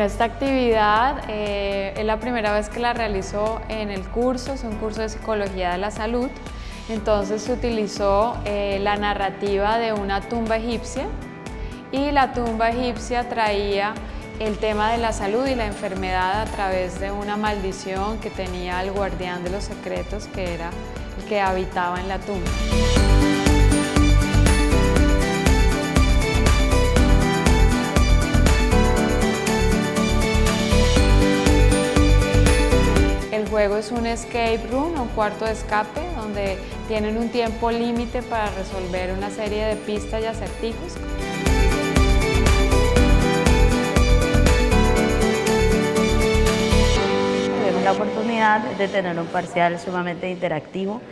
Esta actividad eh, es la primera vez que la realizó en el curso, es un curso de Psicología de la Salud. Entonces se utilizó eh, la narrativa de una tumba egipcia y la tumba egipcia traía el tema de la salud y la enfermedad a través de una maldición que tenía el guardián de los secretos que era el que habitaba en la tumba. Juego es un escape room, un cuarto de escape, donde tienen un tiempo límite para resolver una serie de pistas y acertijos. Tuvimos la oportunidad de tener un parcial sumamente interactivo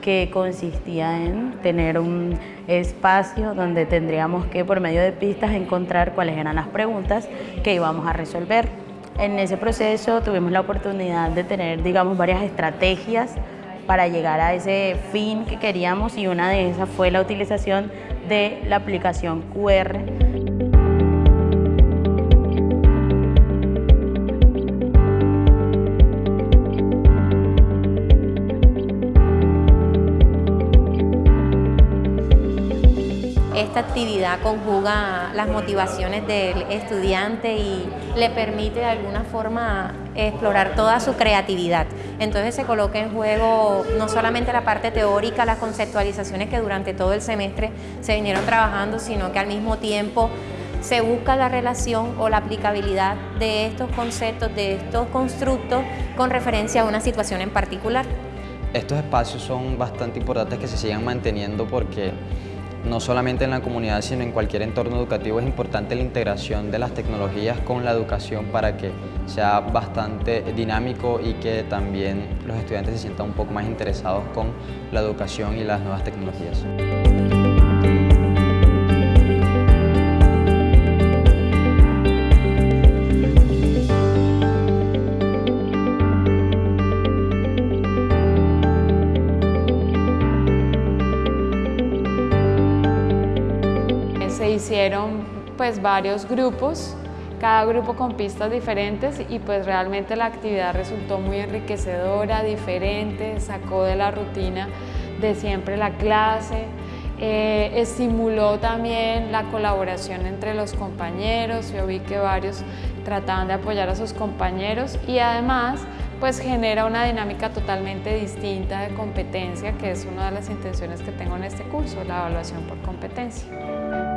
que consistía en tener un espacio donde tendríamos que por medio de pistas encontrar cuáles eran las preguntas que íbamos a resolver. En ese proceso tuvimos la oportunidad de tener, digamos, varias estrategias para llegar a ese fin que queríamos y una de esas fue la utilización de la aplicación QR. Esta actividad conjuga las motivaciones del estudiante y le permite de alguna forma explorar toda su creatividad. Entonces se coloca en juego no solamente la parte teórica, las conceptualizaciones que durante todo el semestre se vinieron trabajando, sino que al mismo tiempo se busca la relación o la aplicabilidad de estos conceptos, de estos constructos con referencia a una situación en particular. Estos espacios son bastante importantes que se sigan manteniendo porque no solamente en la comunidad, sino en cualquier entorno educativo es importante la integración de las tecnologías con la educación para que sea bastante dinámico y que también los estudiantes se sientan un poco más interesados con la educación y las nuevas tecnologías. Se hicieron pues varios grupos, cada grupo con pistas diferentes y pues realmente la actividad resultó muy enriquecedora, diferente, sacó de la rutina de siempre la clase, eh, estimuló también la colaboración entre los compañeros, yo vi que varios trataban de apoyar a sus compañeros y además pues genera una dinámica totalmente distinta de competencia que es una de las intenciones que tengo en este curso, la evaluación por competencia.